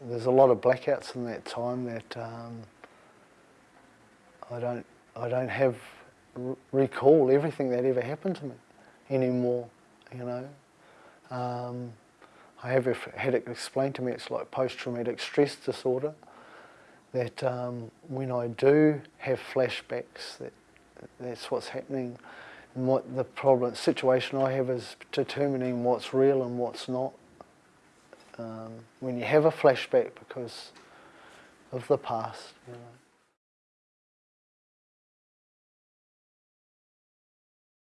there's a lot of blackouts in that time that um, I don't I don't have recall everything that ever happened to me anymore. You know, um, I have had it explained to me. It's like post-traumatic stress disorder. That um, when I do have flashbacks, that that's what's happening. And what the problem situation I have is determining what's real and what's not. Um, when you have a flashback because of the past, you know.